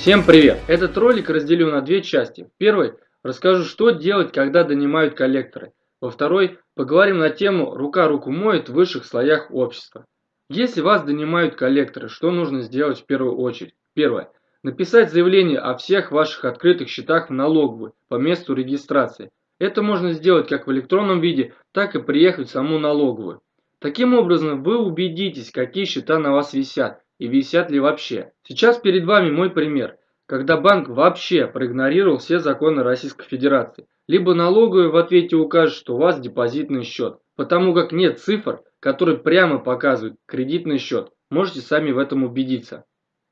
Всем привет! Этот ролик разделю на две части. В первой расскажу, что делать, когда донимают коллекторы. Во второй поговорим на тему «Рука руку моет в высших слоях общества». Если вас донимают коллекторы, что нужно сделать в первую очередь? Первое. Написать заявление о всех ваших открытых счетах в налоговую по месту регистрации. Это можно сделать как в электронном виде, так и приехать в саму налоговую. Таким образом вы убедитесь, какие счета на вас висят и висят ли вообще. Сейчас перед вами мой пример, когда банк вообще проигнорировал все законы Российской Федерации. Либо налоговая в ответе укажет, что у вас депозитный счет, потому как нет цифр, которые прямо показывают кредитный счет. Можете сами в этом убедиться.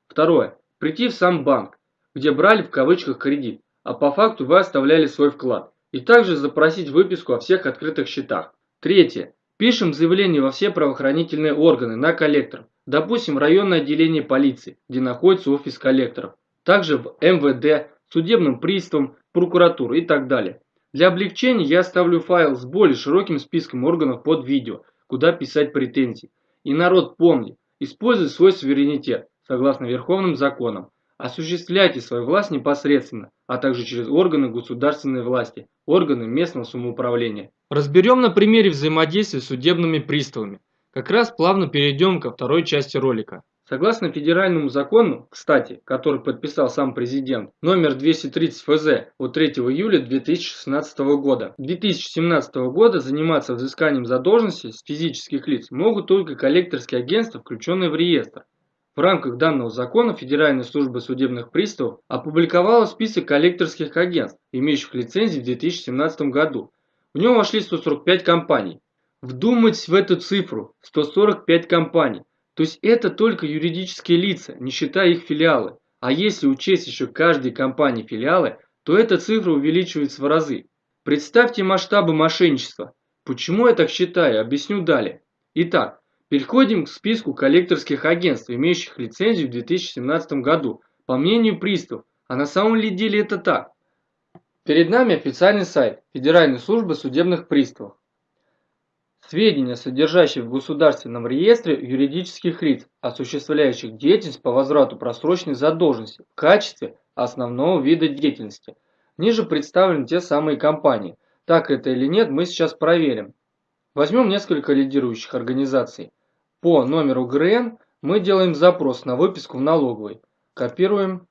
Второе. Прийти в сам банк, где брали в кавычках кредит, а по факту вы оставляли свой вклад. И также запросить выписку о всех открытых счетах. Третье. Пишем заявление во все правоохранительные органы на коллекторов. Допустим, районное отделение полиции, где находится офис коллекторов. Также в МВД, судебным приставом, прокуратуру и так далее. Для облегчения я оставлю файл с более широким списком органов под видео, куда писать претензии. И народ помни, используй свой суверенитет, согласно верховным законам. Осуществляйте свою власть непосредственно, а также через органы государственной власти, органы местного самоуправления. Разберем на примере взаимодействия с судебными приставами. Как раз плавно перейдем ко второй части ролика. Согласно федеральному закону, кстати, который подписал сам президент, номер 230 ФЗ от 3 июля 2016 года, 2017 года заниматься взысканием задолженности с физических лиц могут только коллекторские агентства, включенные в реестр. В рамках данного закона Федеральная служба судебных приставов опубликовала список коллекторских агентств, имеющих лицензии в 2017 году. В нем вошли 145 компаний. Вдумайтесь в эту цифру – 145 компаний. То есть это только юридические лица, не считая их филиалы. А если учесть еще каждой компании филиалы, то эта цифра увеличивается в разы. Представьте масштабы мошенничества. Почему я так считаю, объясню далее. Итак, переходим к списку коллекторских агентств, имеющих лицензию в 2017 году. По мнению приставов, а на самом ли деле это так? Перед нами официальный сайт Федеральной службы судебных приставов. Сведения, содержащие в Государственном реестре юридических лиц, осуществляющих деятельность по возврату просроченной задолженности в качестве основного вида деятельности. Ниже представлены те самые компании. Так это или нет, мы сейчас проверим. Возьмем несколько лидирующих организаций. По номеру ГРН мы делаем запрос на выписку в налоговой. Копируем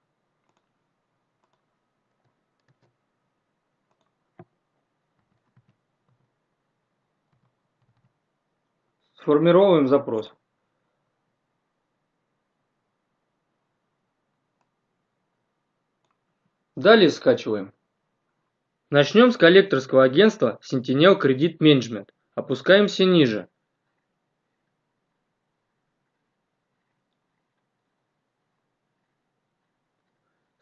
Сформировываем запрос. Далее скачиваем. Начнем с коллекторского агентства Sentinel Credit Management. Опускаемся ниже.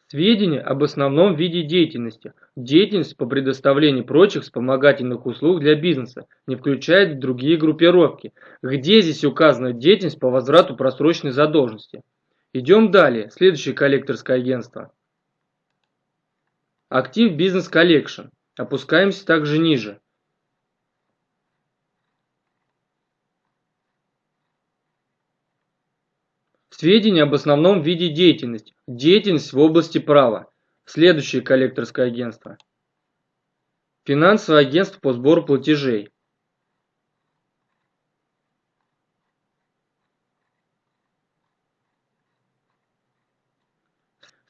Сведения об основном виде деятельности. Деятельность по предоставлению прочих вспомогательных услуг для бизнеса не включает другие группировки. Где здесь указана деятельность по возврату просроченной задолженности? Идем далее. Следующее коллекторское агентство. Актив Бизнес Коллекшн. Опускаемся также ниже. Сведения об основном виде деятельности. Деятельность в области права. Следующее коллекторское агентство. Финансовое агентство по сбору платежей.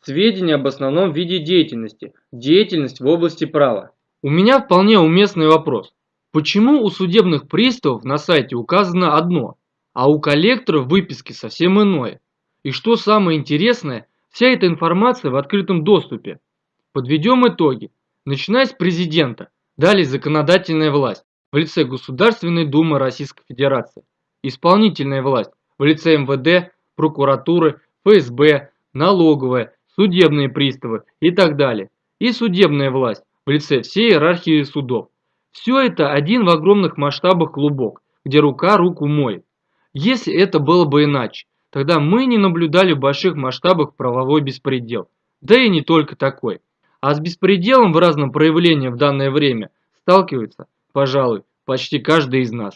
Сведения об основном виде деятельности. Деятельность в области права. У меня вполне уместный вопрос. Почему у судебных приставов на сайте указано одно, а у коллектора в выписке совсем иное. И что самое интересное, вся эта информация в открытом доступе. Подведем итоги. Начиная с президента, далее законодательная власть в лице Государственной Думы Российской Федерации, исполнительная власть в лице МВД, прокуратуры, ФСБ, налоговая, судебные приставы и так далее, и судебная власть в лице всей иерархии судов. Все это один в огромных масштабах клубок, где рука руку моет. Если это было бы иначе, тогда мы не наблюдали в больших масштабах правовой беспредел. Да и не только такой. А с беспределом в разном проявлении в данное время сталкивается, пожалуй, почти каждый из нас.